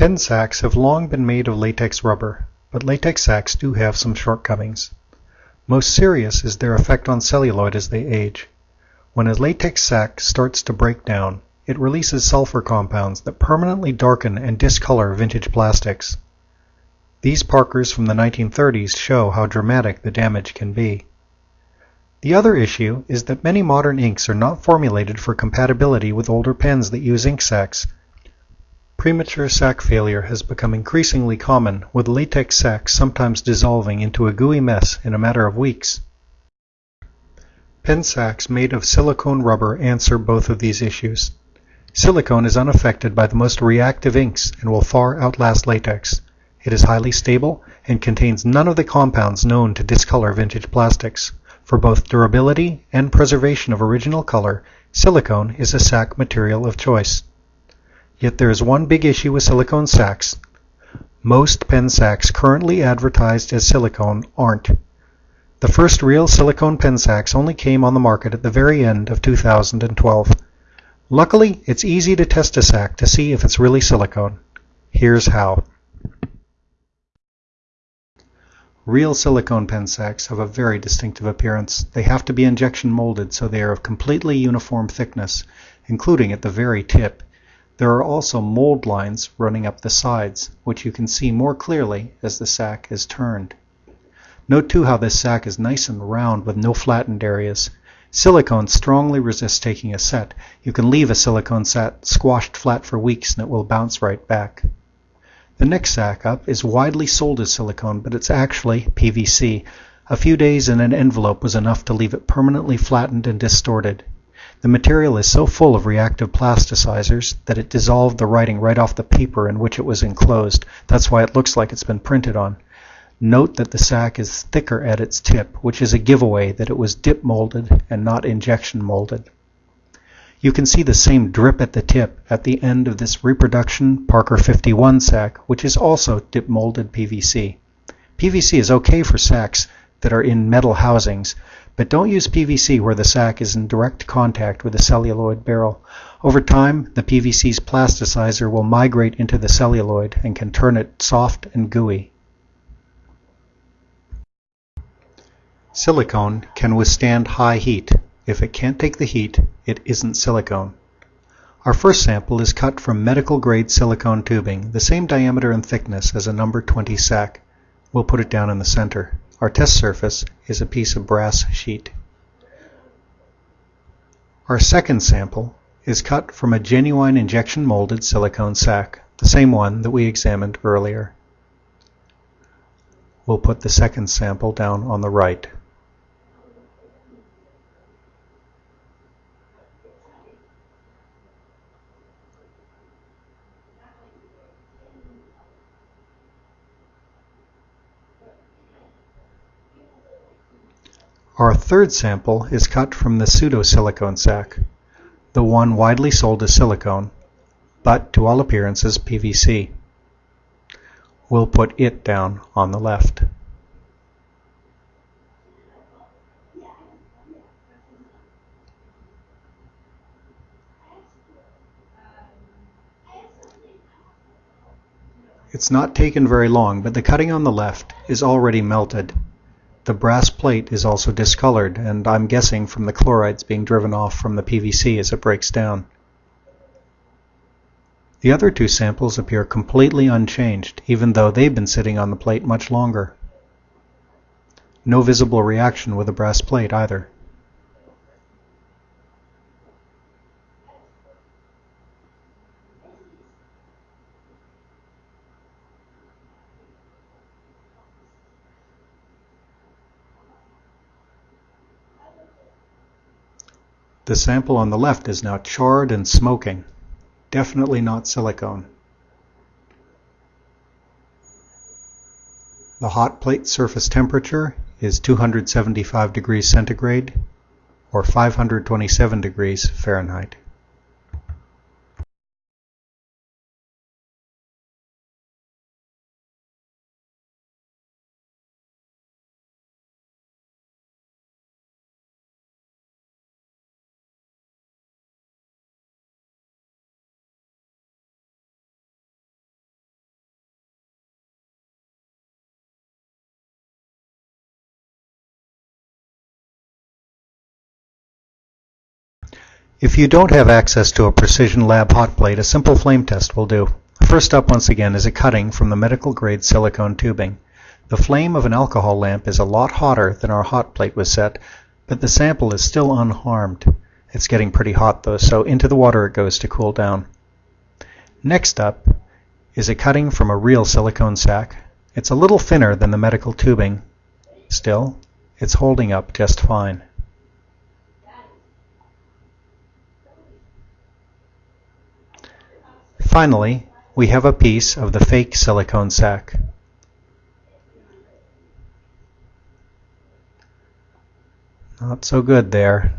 Pen sacs have long been made of latex rubber, but latex sacs do have some shortcomings. Most serious is their effect on celluloid as they age. When a latex sac starts to break down, it releases sulfur compounds that permanently darken and discolor vintage plastics. These Parkers from the 1930s show how dramatic the damage can be. The other issue is that many modern inks are not formulated for compatibility with older pens that use ink sacs. Premature sac failure has become increasingly common, with latex sacs sometimes dissolving into a gooey mess in a matter of weeks. Pen sacs made of silicone rubber answer both of these issues. Silicone is unaffected by the most reactive inks and will far outlast latex. It is highly stable and contains none of the compounds known to discolor vintage plastics. For both durability and preservation of original color, silicone is a sac material of choice. Yet there is one big issue with silicone sacs. Most pen sacs currently advertised as silicone aren't. The first real silicone pen sacs only came on the market at the very end of 2012. Luckily, it's easy to test a sac to see if it's really silicone. Here's how. Real silicone pen sacs have a very distinctive appearance. They have to be injection molded so they are of completely uniform thickness, including at the very tip. There are also mold lines running up the sides, which you can see more clearly as the sac is turned. Note too how this sac is nice and round with no flattened areas. Silicone strongly resists taking a set. You can leave a silicone set squashed flat for weeks and it will bounce right back. The next sac up is widely sold as silicone, but it's actually PVC. A few days in an envelope was enough to leave it permanently flattened and distorted. The material is so full of reactive plasticizers that it dissolved the writing right off the paper in which it was enclosed. That's why it looks like it's been printed on. Note that the sac is thicker at its tip, which is a giveaway that it was dip molded and not injection molded. You can see the same drip at the tip at the end of this reproduction Parker 51 sac, which is also dip molded PVC. PVC is okay for sacs that are in metal housings, but don't use PVC where the sac is in direct contact with the celluloid barrel. Over time, the PVC's plasticizer will migrate into the celluloid and can turn it soft and gooey. Silicone can withstand high heat. If it can't take the heat, it isn't silicone. Our first sample is cut from medical grade silicone tubing, the same diameter and thickness as a number 20 sac. We'll put it down in the center. Our test surface is a piece of brass sheet. Our second sample is cut from a genuine injection molded silicone sac, the same one that we examined earlier. We'll put the second sample down on the right. Our third sample is cut from the pseudo-silicone sac, the one widely sold as silicone, but to all appearances PVC. We'll put it down on the left. It's not taken very long, but the cutting on the left is already melted. The brass plate is also discolored, and I'm guessing from the chlorides being driven off from the PVC as it breaks down. The other two samples appear completely unchanged, even though they've been sitting on the plate much longer. No visible reaction with the brass plate either. The sample on the left is now charred and smoking. Definitely not silicone. The hot plate surface temperature is 275 degrees centigrade or 527 degrees Fahrenheit. If you don't have access to a Precision Lab hot plate, a simple flame test will do. First up once again is a cutting from the medical grade silicone tubing. The flame of an alcohol lamp is a lot hotter than our hot plate was set, but the sample is still unharmed. It's getting pretty hot though, so into the water it goes to cool down. Next up is a cutting from a real silicone sac. It's a little thinner than the medical tubing. Still, it's holding up just fine. Finally, we have a piece of the fake silicone sac. Not so good there.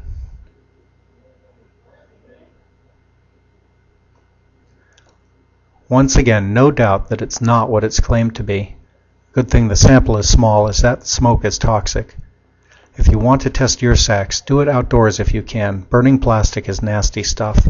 Once again, no doubt that it's not what it's claimed to be. Good thing the sample is small as that smoke is toxic. If you want to test your sacs, do it outdoors if you can. Burning plastic is nasty stuff.